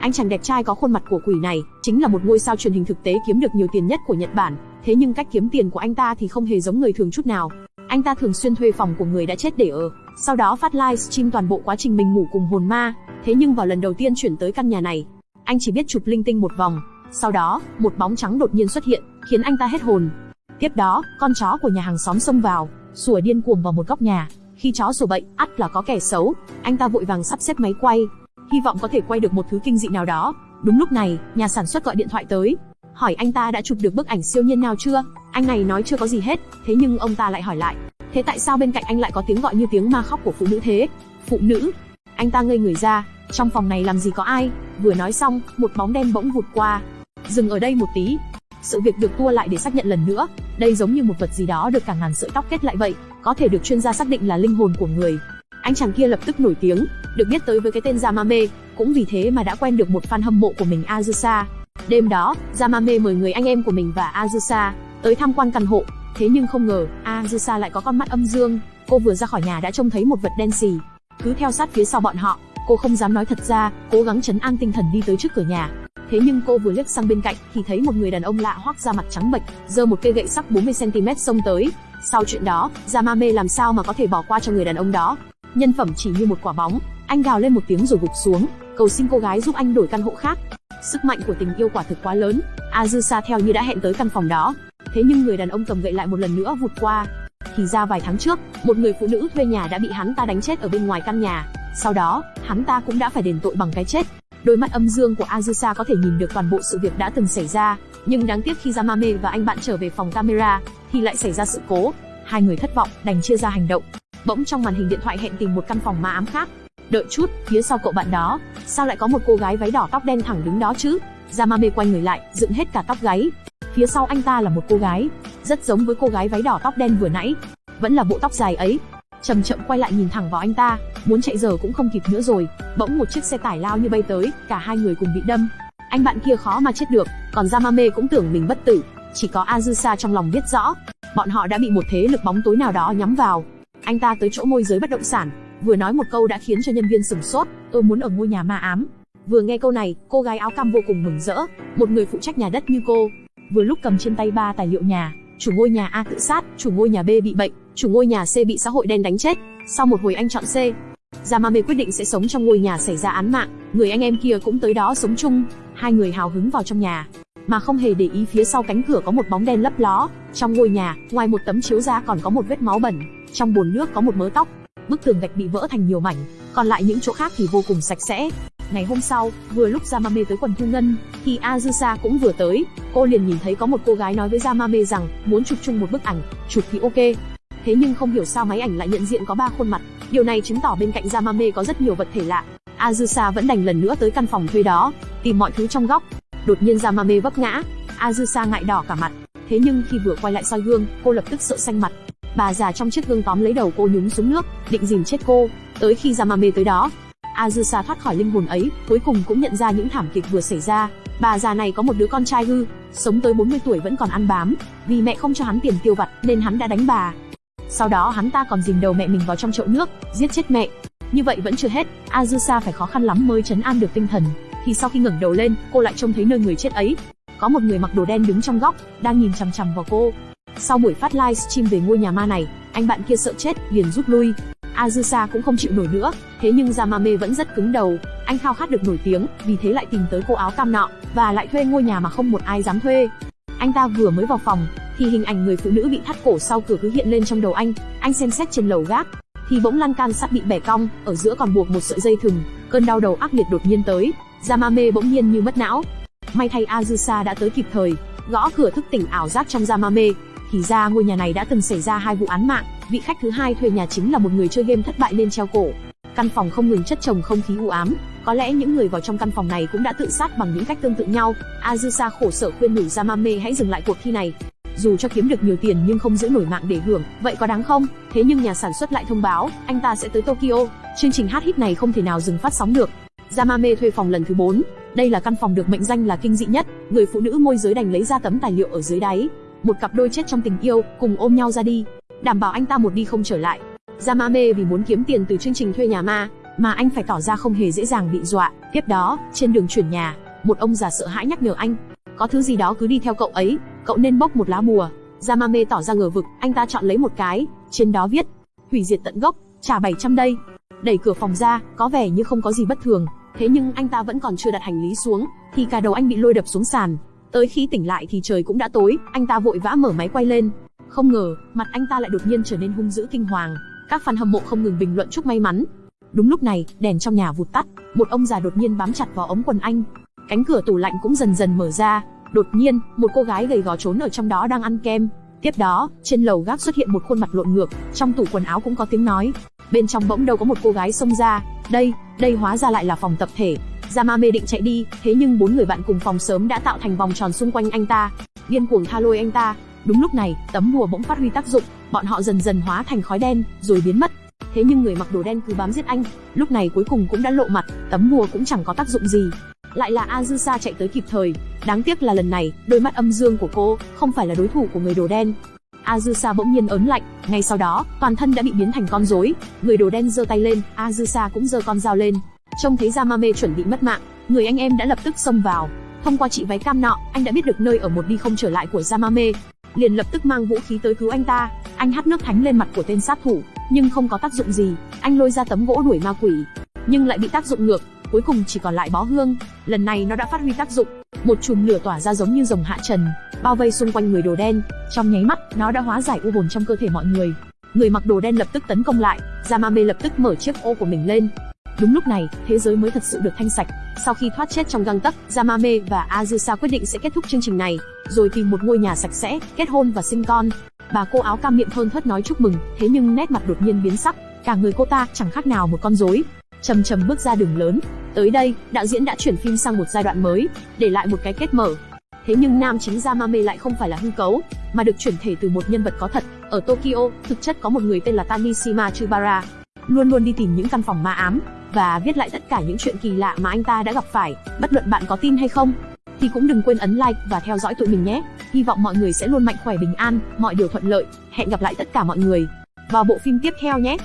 Anh chàng đẹp trai có khuôn mặt của quỷ này, chính là một ngôi sao truyền hình thực tế kiếm được nhiều tiền nhất của Nhật Bản. Thế nhưng cách kiếm tiền của anh ta thì không hề giống người thường chút nào. Anh ta thường xuyên thuê phòng của người đã chết để ở, sau đó phát livestream toàn bộ quá trình mình ngủ cùng hồn ma. Thế nhưng vào lần đầu tiên chuyển tới căn nhà này, anh chỉ biết chụp linh tinh một vòng. Sau đó, một bóng trắng đột nhiên xuất hiện, khiến anh ta hết hồn. Tiếp đó, con chó của nhà hàng xóm xông vào, sủa điên cuồng vào một góc nhà. Khi chó sủa bậy, ắt là có kẻ xấu. Anh ta vội vàng sắp xếp máy quay, hy vọng có thể quay được một thứ kinh dị nào đó. Đúng lúc này, nhà sản xuất gọi điện thoại tới, hỏi anh ta đã chụp được bức ảnh siêu nhiên nào chưa. Anh này nói chưa có gì hết, thế nhưng ông ta lại hỏi lại, thế tại sao bên cạnh anh lại có tiếng gọi như tiếng ma khóc của phụ nữ thế? Phụ nữ? Anh ta ngây người ra, trong phòng này làm gì có ai? Vừa nói xong, một bóng đen bỗng vụt qua. Dừng ở đây một tí. Sự việc được tua lại để xác nhận lần nữa, đây giống như một vật gì đó được cả ngàn sợi tóc kết lại vậy, có thể được chuyên gia xác định là linh hồn của người. Anh chàng kia lập tức nổi tiếng, được biết tới với cái tên Yamame, cũng vì thế mà đã quen được một fan hâm mộ của mình Azusa. Đêm đó, Yamame mời người anh em của mình và Azusa tới tham quan căn hộ, thế nhưng không ngờ, Azusa lại có con mắt âm dương, cô vừa ra khỏi nhà đã trông thấy một vật đen xì, cứ theo sát phía sau bọn họ, cô không dám nói thật ra, cố gắng chấn an tinh thần đi tới trước cửa nhà. Thế nhưng cô vừa liếc sang bên cạnh thì thấy một người đàn ông lạ hoắc ra mặt trắng bệch, giơ một cây gậy sắc 40 cm xông tới. Sau chuyện đó, Yamame làm sao mà có thể bỏ qua cho người đàn ông đó? Nhân phẩm chỉ như một quả bóng, anh gào lên một tiếng rồi gục xuống, cầu xin cô gái giúp anh đổi căn hộ khác. Sức mạnh của tình yêu quả thực quá lớn, Azusa theo như đã hẹn tới căn phòng đó. Thế nhưng người đàn ông cầm gậy lại một lần nữa vụt qua. Thì ra vài tháng trước, một người phụ nữ thuê nhà đã bị hắn ta đánh chết ở bên ngoài căn nhà. Sau đó, hắn ta cũng đã phải đền tội bằng cái chết. Đôi mắt âm dương của Azusa có thể nhìn được toàn bộ sự việc đã từng xảy ra, nhưng đáng tiếc khi Yamame và anh bạn trở về phòng camera, thì lại xảy ra sự cố. Hai người thất vọng, đành chia ra hành động. Bỗng trong màn hình điện thoại hẹn tìm một căn phòng ma ám khác. Đợi chút, phía sau cậu bạn đó, sao lại có một cô gái váy đỏ tóc đen thẳng đứng đó chứ? Yamame quay người lại, dựng hết cả tóc gáy. Phía sau anh ta là một cô gái, rất giống với cô gái váy đỏ tóc đen vừa nãy. Vẫn là bộ tóc dài ấy. Chậm chậm quay lại nhìn thẳng vào anh ta, muốn chạy giờ cũng không kịp nữa rồi. Bỗng một chiếc xe tải lao như bay tới, cả hai người cùng bị đâm. Anh bạn kia khó mà chết được, còn Yamame cũng tưởng mình bất tử. Chỉ có Azusa trong lòng biết rõ, bọn họ đã bị một thế lực bóng tối nào đó nhắm vào. Anh ta tới chỗ môi giới bất động sản, vừa nói một câu đã khiến cho nhân viên sửng sốt, tôi muốn ở ngôi nhà ma ám. Vừa nghe câu này, cô gái áo cam vô cùng mừng rỡ, một người phụ trách nhà đất như cô, vừa lúc cầm trên tay ba tài liệu nhà, chủ ngôi nhà A tự sát, chủ ngôi nhà B bị bệnh, chủ ngôi nhà C bị xã hội đen đánh chết. Sau một hồi anh chọn C. Yamame quyết định sẽ sống trong ngôi nhà xảy ra án mạng, người anh em kia cũng tới đó sống chung. Hai người hào hứng vào trong nhà, mà không hề để ý phía sau cánh cửa có một bóng đen lấp ló. Trong ngôi nhà, ngoài một tấm chiếu ra còn có một vết máu bẩn, trong bồn nước có một mớ tóc, bức tường gạch bị vỡ thành nhiều mảnh, còn lại những chỗ khác thì vô cùng sạch sẽ. Ngày hôm sau, vừa lúc Yamame tới quần thu ngân, thì Azusa cũng vừa tới. Cô liền nhìn thấy có một cô gái nói với Yamame rằng muốn chụp chung một bức ảnh, chụp thì ok. Thế nhưng không hiểu sao máy ảnh lại nhận diện có ba khuôn mặt. Điều này chứng tỏ bên cạnh Yamame có rất nhiều vật thể lạ. Azusa vẫn đành lần nữa tới căn phòng thuê đó, tìm mọi thứ trong góc. Đột nhiên Yamame vấp ngã, Azusa ngại đỏ cả mặt. Thế nhưng khi vừa quay lại soi gương, cô lập tức sợ xanh mặt. Bà già trong chiếc gương tóm lấy đầu cô nhúng xuống nước, định dìm chết cô. Tới khi Yamame tới đó, Azusa thoát khỏi linh hồn ấy, cuối cùng cũng nhận ra những thảm kịch vừa xảy ra. Bà già này có một đứa con trai hư, sống tới 40 tuổi vẫn còn ăn bám, vì mẹ không cho hắn tiền tiêu vặt nên hắn đã đánh bà. Sau đó hắn ta còn dìm đầu mẹ mình vào trong chậu nước, giết chết mẹ. Như vậy vẫn chưa hết, Azusa phải khó khăn lắm mới trấn an được tinh thần. Thì sau khi ngẩng đầu lên, cô lại trông thấy nơi người chết ấy. Có một người mặc đồ đen đứng trong góc, đang nhìn chằm chằm vào cô. Sau buổi phát livestream về ngôi nhà ma này, anh bạn kia sợ chết, liền rút lui. Azusa cũng không chịu nổi nữa, thế nhưng Yamame vẫn rất cứng đầu, anh khao khát được nổi tiếng, vì thế lại tìm tới cô áo cam nọ, và lại thuê ngôi nhà mà không một ai dám thuê. Anh ta vừa mới vào phòng, thì hình ảnh người phụ nữ bị thắt cổ sau cửa cứ hiện lên trong đầu anh, anh xem xét trên lầu gác, thì bỗng lan can sắt bị bẻ cong, ở giữa còn buộc một sợi dây thừng, cơn đau đầu ác liệt đột nhiên tới, Yamame bỗng nhiên như mất não. May thay Azusa đã tới kịp thời, gõ cửa thức tỉnh ảo giác trong Yamame, thì ra ngôi nhà này đã từng xảy ra hai vụ án mạng, vị khách thứ hai thuê nhà chính là một người chơi game thất bại nên treo cổ. Căn phòng không ngừng chất chồng không khí u ám, có lẽ những người vào trong căn phòng này cũng đã tự sát bằng những cách tương tự nhau. Azusa khổ sở khuyên nhủ Yamame hãy dừng lại cuộc thi này. Dù cho kiếm được nhiều tiền nhưng không giữ nổi mạng để hưởng, vậy có đáng không? Thế nhưng nhà sản xuất lại thông báo, anh ta sẽ tới Tokyo. Chương trình hát hit này không thể nào dừng phát sóng được. Yamame thuê phòng lần thứ 4. Đây là căn phòng được mệnh danh là kinh dị nhất. Người phụ nữ môi giới đành lấy ra tấm tài liệu ở dưới đáy, một cặp đôi chết trong tình yêu, cùng ôm nhau ra đi, đảm bảo anh ta một đi không trở lại. Yamame vì muốn kiếm tiền từ chương trình thuê nhà ma, mà anh phải tỏ ra không hề dễ dàng bị dọa. Tiếp đó, trên đường chuyển nhà, một ông già sợ hãi nhắc nhở anh, có thứ gì đó cứ đi theo cậu ấy, cậu nên bốc một lá bùa. Yamame tỏ ra ngờ vực, anh ta chọn lấy một cái, trên đó viết, hủy diệt tận gốc, trả 700 đây. Đẩy cửa phòng ra, có vẻ như không có gì bất thường, thế nhưng anh ta vẫn còn chưa đặt hành lý xuống, thì cả đầu anh bị lôi đập xuống sàn. Tới khi tỉnh lại thì trời cũng đã tối, anh ta vội vã mở máy quay lên. Không ngờ, mặt anh ta lại đột nhiên trở nên hung dữ kinh hoàng. Các fan hâm mộ không ngừng bình luận chúc may mắn. Đúng lúc này, đèn trong nhà vụt tắt, một ông già đột nhiên bám chặt vào ống quần anh. Cánh cửa tủ lạnh cũng dần dần mở ra, đột nhiên, một cô gái gầy gò trốn ở trong đó đang ăn kem. Tiếp đó, trên lầu gác xuất hiện một khuôn mặt lộn ngược, trong tủ quần áo cũng có tiếng nói. Bên trong bỗng đâu có một cô gái xông ra, đây, đây hóa ra lại là phòng tập thể. Yamame định chạy đi, thế nhưng bốn người bạn cùng phòng sớm đã tạo thành vòng tròn xung quanh anh ta, điên cuồng tha lôi anh ta. Đúng lúc này, tấm bùa bỗng phát huy tác dụng, bọn họ dần dần hóa thành khói đen, rồi biến mất. Thế nhưng người mặc đồ đen cứ bám giết anh, lúc này cuối cùng cũng đã lộ mặt, tấm bùa cũng chẳng có tác dụng gì. Lại là Azusa chạy tới kịp thời, đáng tiếc là lần này, đôi mắt âm dương của cô không phải là đối thủ của người đồ đen. Azusa bỗng nhiên ớn lạnh, ngay sau đó, toàn thân đã bị biến thành con rối. Người đồ đen giơ tay lên, Azusa cũng giơ con dao lên. Trông thấy Yamame chuẩn bị mất mạng, người anh em đã lập tức xông vào. Thông qua chị váy cam nọ, anh đã biết được nơi ở một đi không trở lại của Yamame, liền lập tức mang vũ khí tới cứu anh ta. Anh hắt nước thánh lên mặt của tên sát thủ, nhưng không có tác dụng gì. Anh lôi ra tấm gỗ đuổi ma quỷ, nhưng lại bị tác dụng ngược, cuối cùng chỉ còn lại bó hương. Lần này nó đã phát huy tác dụng, một chùm lửa tỏa ra giống như rồng hạ trần, bao vây xung quanh người đồ đen. Trong nháy mắt, nó đã hóa giải u hồn trong cơ thể mọi người. Người mặc đồ đen lập tức tấn công lại, Yamame lập tức mở chiếc ô của mình lên. Đúng lúc này, thế giới mới thật sự được thanh sạch. Sau khi thoát chết trong găng tấc, Yamame và Azusa quyết định sẽ kết thúc chương trình này, rồi tìm một ngôi nhà sạch sẽ, kết hôn và sinh con. Bà cô áo cam miệng thơn thớt nói chúc mừng, thế nhưng nét mặt đột nhiên biến sắc, cả người cô ta chẳng khác nào một con rối. Chầm chầm bước ra đường lớn. Tới đây, đạo diễn đã chuyển phim sang một giai đoạn mới, để lại một cái kết mở. Thế nhưng nam chính Yamame lại không phải là hư cấu, mà được chuyển thể từ một nhân vật có thật. Ở Tokyo, thực chất có một người tên là Tanishima Chubara, luôn luôn đi tìm những căn phòng ma ám và viết lại tất cả những chuyện kỳ lạ mà anh ta đã gặp phải. Bất luận bạn có tin hay không, thì cũng đừng quên ấn like và theo dõi tụi mình nhé. Hy vọng mọi người sẽ luôn mạnh khỏe bình an, mọi điều thuận lợi. Hẹn gặp lại tất cả mọi người vào bộ phim tiếp theo nhé.